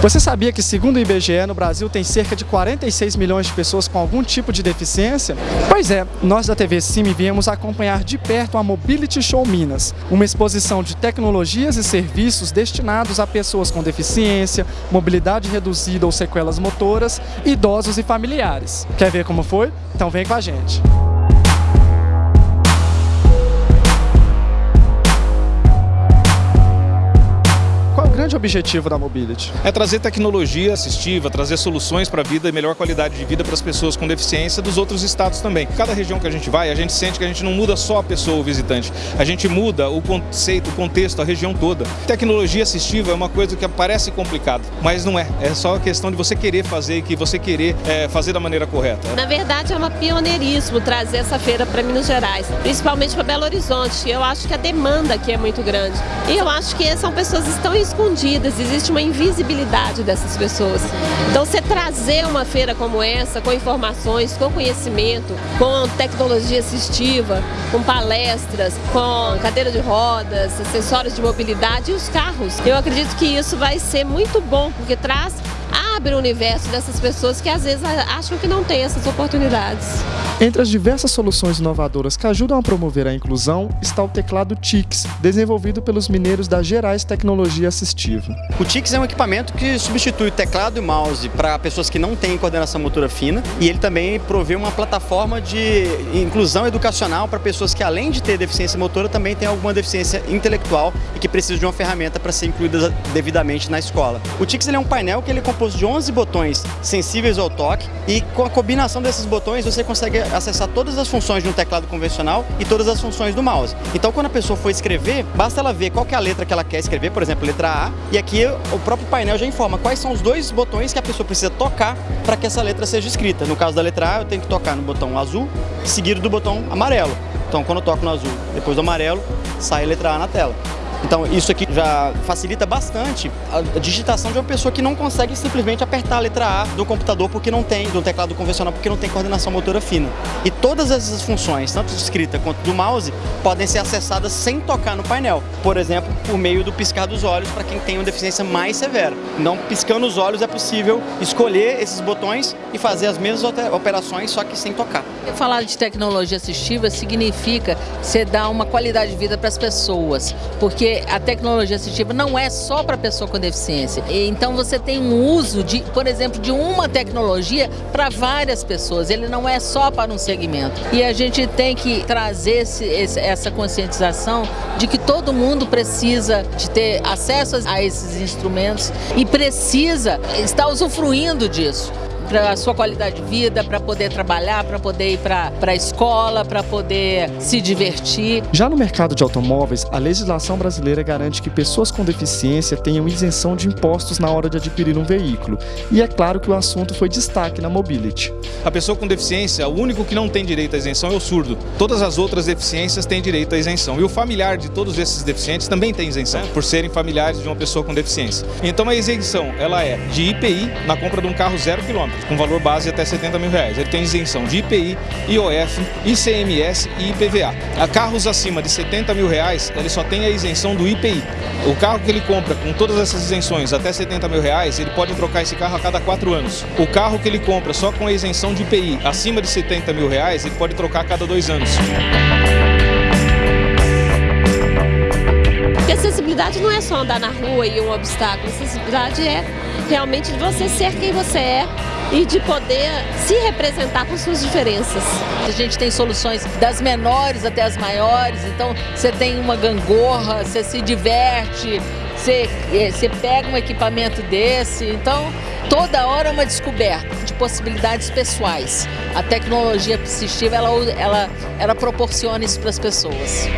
Você sabia que, segundo o IBGE, no Brasil tem cerca de 46 milhões de pessoas com algum tipo de deficiência? Pois é, nós da TV Cime viemos acompanhar de perto a Mobility Show Minas, uma exposição de tecnologias e serviços destinados a pessoas com deficiência, mobilidade reduzida ou sequelas motoras, idosos e familiares. Quer ver como foi? Então vem com a gente. Grande objetivo da Mobility? É trazer tecnologia assistiva, trazer soluções para a vida e melhor qualidade de vida para as pessoas com deficiência dos outros estados também. Cada região que a gente vai, a gente sente que a gente não muda só a pessoa, o visitante. A gente muda o conceito, o contexto, a região toda. Tecnologia assistiva é uma coisa que parece complicado, mas não é. É só questão de você querer fazer e que você querer é, fazer da maneira correta. Na verdade, é um pioneirismo trazer essa feira para Minas Gerais, principalmente para Belo Horizonte. Eu acho que a demanda aqui é muito grande. E eu acho que são pessoas que estão escondidas escondidas, existe uma invisibilidade dessas pessoas. Então você trazer uma feira como essa, com informações, com conhecimento, com tecnologia assistiva, com palestras, com cadeira de rodas, acessórios de mobilidade e os carros, eu acredito que isso vai ser muito bom, porque traz abre o universo dessas pessoas que às vezes acham que não tem essas oportunidades. Entre as diversas soluções inovadoras que ajudam a promover a inclusão está o teclado TIX, desenvolvido pelos mineiros da Gerais Tecnologia Assistiva. O TIX é um equipamento que substitui teclado e mouse para pessoas que não têm coordenação motora fina e ele também provê uma plataforma de inclusão educacional para pessoas que além de ter deficiência motora também têm alguma deficiência intelectual e que precisam de uma ferramenta para ser incluída devidamente na escola. O TIX é um painel que ele é composto de 11 botões sensíveis ao toque e com a combinação desses botões você consegue acessar todas as funções de um teclado convencional e todas as funções do mouse. Então quando a pessoa for escrever, basta ela ver qual é a letra que ela quer escrever, por exemplo, letra A, e aqui o próprio painel já informa quais são os dois botões que a pessoa precisa tocar para que essa letra seja escrita. No caso da letra A, eu tenho que tocar no botão azul, seguido do botão amarelo. Então quando eu toco no azul, depois do amarelo, sai a letra A na tela. Então isso aqui já facilita bastante a digitação de uma pessoa que não consegue simplesmente apertar a letra A do computador porque não tem, do teclado convencional porque não tem coordenação motora fina. E todas essas funções, tanto de escrita quanto do mouse, podem ser acessadas sem tocar no painel. Por exemplo, por meio do piscar dos olhos para quem tem uma deficiência mais severa. Então, piscando os olhos é possível escolher esses botões e fazer as mesmas operações, só que sem tocar. Falar de tecnologia assistiva significa você dar uma qualidade de vida para as pessoas, porque a tecnologia assistiva não é só para pessoa com deficiência. Então você tem um uso, de, por exemplo, de uma tecnologia para várias pessoas. Ele não é só para um segmento. E a gente tem que trazer esse, essa conscientização de que todo mundo precisa de ter acesso a esses instrumentos e precisa estar usufruindo disso para a sua qualidade de vida, para poder trabalhar, para poder ir para a escola, para poder se divertir. Já no mercado de automóveis, a legislação brasileira garante que pessoas com deficiência tenham isenção de impostos na hora de adquirir um veículo. E é claro que o assunto foi destaque na Mobility. A pessoa com deficiência, o único que não tem direito à isenção é o surdo. Todas as outras deficiências têm direito à isenção. E o familiar de todos esses deficientes também tem isenção, por serem familiares de uma pessoa com deficiência. Então a isenção, ela é de IPI na compra de um carro zero quilômetro com valor base até 70 mil reais. Ele tem isenção de IPI, IOF, ICMS e IPVA. A carros acima de 70 mil reais, ele só tem a isenção do IPI. O carro que ele compra com todas essas isenções até 70 mil reais, ele pode trocar esse carro a cada 4 anos. O carro que ele compra só com a isenção de IPI acima de 70 mil reais, ele pode trocar a cada 2 anos. Porque acessibilidade não é só andar na rua e um obstáculo, acessibilidade é realmente você ser quem você é e de poder se representar com suas diferenças. A gente tem soluções das menores até as maiores, então você tem uma gangorra, você se diverte, você, eh, você pega um equipamento desse, então toda hora é uma descoberta de possibilidades pessoais. A tecnologia assistiva, ela, ela, ela proporciona isso para as pessoas.